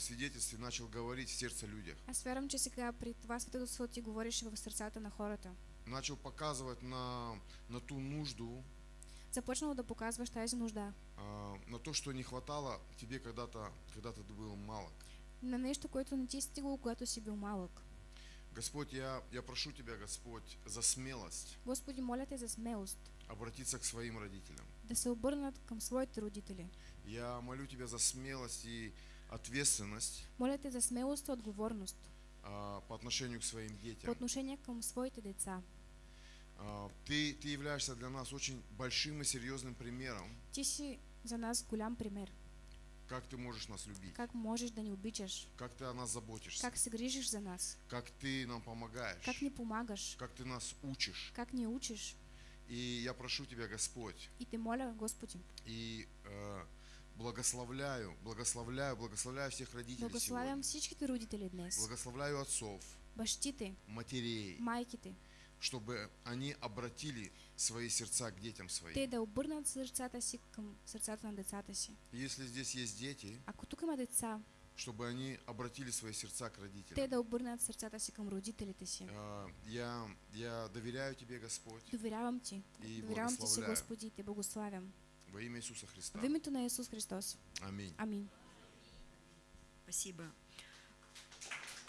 свидетельстве начал говорить в сердце людях. Аз вярвам, че сега при това свидетелство ти говориш в сърцата на хората. Начал показывать на, на ту нужду, Започнал да показваш тази нужда. а, на то, что не хватало тебе когда-то, когда ты был малок. На нещо, което не ти е стигало, когато си бил малък. Господь, я, я прошу Тебя, Господь, за смелость Господи, моля те за смелост, обратиться к своим родителям. да се обърнат към своите родители. Я молю Тебя за смелость и ответственность Моля те за смелост и отговорност а, по отношению к своим по детям. отношение към своите деца. А, Ты, ты являешься для нас очень большим и серьезным примером, Ти си за нас голям пример. как ты можешь нас любить, Как можеш да ни обичаш, как ты о нас заботишься, как се грижиш за нас, как ты нам помогаешь, как ни помагаш, как ты нас учишь. как ни учиш. И я прошу Тебя, Господь, И те моля, Господи, и э, благословляю, благословляю, благословляю всех родителей благославям сегодня. всичките родители днес, Благословляю отцов, бащите, матерей, майките, чтобы они обратили свои сердца к детям своим. те да обърнат сърцата си към сърцата на децата си. Если здесь есть дети, Ако тук има деца, чтобы они обратили свои сердца к те родителям. да обърнат сърцата си към родителите си. А, Я, я доверяю Тебе, Господь, Доверявам ти. И Доверявам ти. Господи, те благославям. Во имя Иисуса Христа. В името на Исус Христос. Аминь. Амин. Спасибо.